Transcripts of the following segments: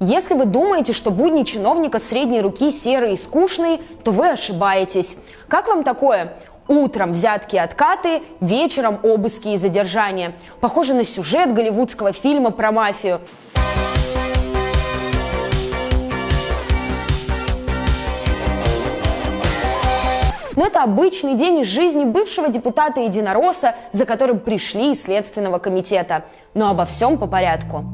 Если вы думаете, что будни чиновника средней руки серые и скучные, то вы ошибаетесь. Как вам такое? Утром взятки и откаты, вечером обыски и задержания. Похоже на сюжет голливудского фильма про мафию. Но это обычный день из жизни бывшего депутата Единороса, за которым пришли из Следственного комитета. Но обо всем по порядку.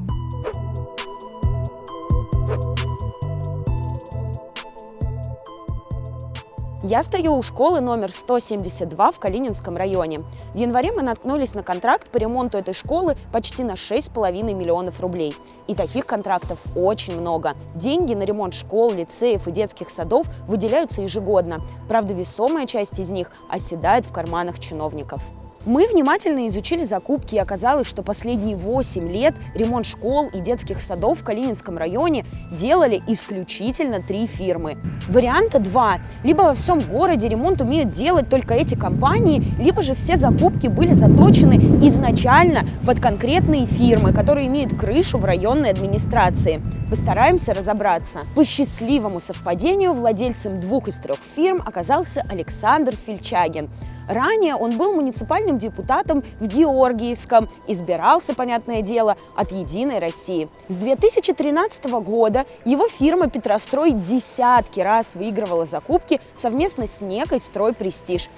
Я стою у школы номер 172 в Калининском районе. В январе мы наткнулись на контракт по ремонту этой школы почти на 6,5 миллионов рублей. И таких контрактов очень много. Деньги на ремонт школ, лицеев и детских садов выделяются ежегодно. Правда, весомая часть из них оседает в карманах чиновников. Мы внимательно изучили закупки и оказалось, что последние 8 лет ремонт школ и детских садов в Калининском районе делали исключительно три фирмы. Варианта два. Либо во всем городе ремонт умеют делать только эти компании, либо же все закупки были заточены изначально под конкретные фирмы, которые имеют крышу в районной администрации. Постараемся разобраться. По счастливому совпадению владельцем двух из трех фирм оказался Александр Фильчагин. Ранее он был муниципальным депутатом в Георгиевском, избирался, понятное дело, от «Единой России». С 2013 года его фирма «Петрострой» десятки раз выигрывала закупки совместно с некой «Строй Престиж».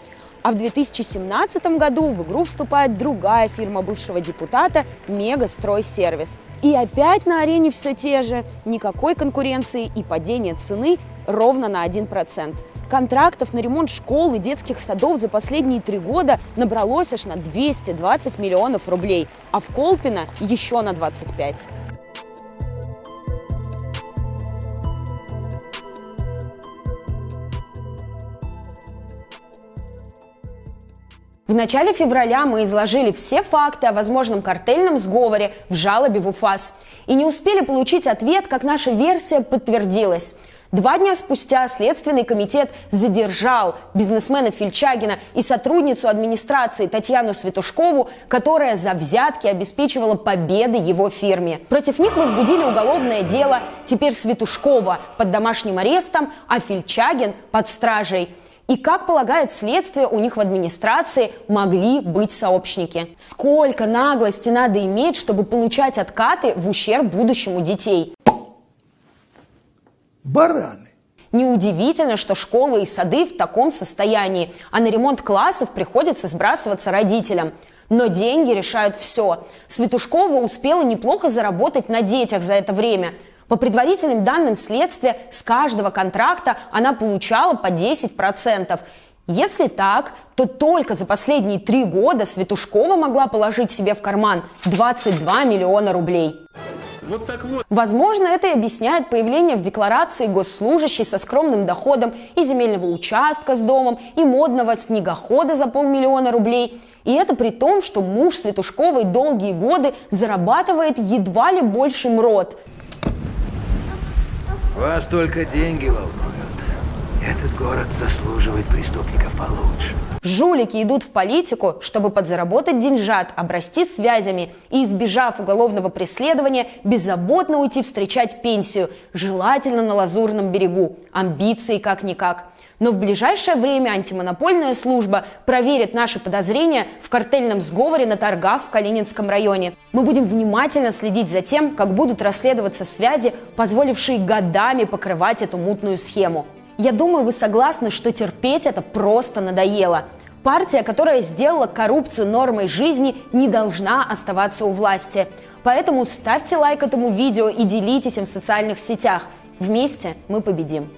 А в 2017 году в игру вступает другая фирма бывшего депутата «Мегастройсервис». И опять на арене все те же. Никакой конкуренции и падение цены ровно на 1%. Контрактов на ремонт школ и детских садов за последние три года набралось аж на 220 миллионов рублей, а в Колпино еще на 25. В начале февраля мы изложили все факты о возможном картельном сговоре в жалобе в УФАС. И не успели получить ответ, как наша версия подтвердилась. Два дня спустя Следственный комитет задержал бизнесмена Фельчагина и сотрудницу администрации Татьяну Светушкову, которая за взятки обеспечивала победы его фирме. Против них возбудили уголовное дело. Теперь Светушкова под домашним арестом, а Фельчагин под стражей. И, как полагает следствие, у них в администрации могли быть сообщники. Сколько наглости надо иметь, чтобы получать откаты в ущерб будущему детей? Бараны. Неудивительно, что школы и сады в таком состоянии, а на ремонт классов приходится сбрасываться родителям. Но деньги решают все. Светушкова успела неплохо заработать на детях за это время. По предварительным данным следствия, с каждого контракта она получала по 10%. Если так, то только за последние три года Светушкова могла положить себе в карман 22 миллиона рублей. Вот так вот. Возможно, это и объясняет появление в декларации госслужащей со скромным доходом и земельного участка с домом, и модного снегохода за полмиллиона рублей. И это при том, что муж Светушковой долгие годы зарабатывает едва ли больше МРОД. Вас только деньги волнуют. Этот город заслуживает преступников получше. Жулики идут в политику, чтобы подзаработать деньжат, обрасти связями и, избежав уголовного преследования, беззаботно уйти встречать пенсию, желательно на Лазурном берегу. Амбиции как-никак. Но в ближайшее время антимонопольная служба проверит наши подозрения в картельном сговоре на торгах в Калининском районе. Мы будем внимательно следить за тем, как будут расследоваться связи, позволившие годами покрывать эту мутную схему. Я думаю, вы согласны, что терпеть это просто надоело. Партия, которая сделала коррупцию нормой жизни, не должна оставаться у власти. Поэтому ставьте лайк этому видео и делитесь им в социальных сетях. Вместе мы победим.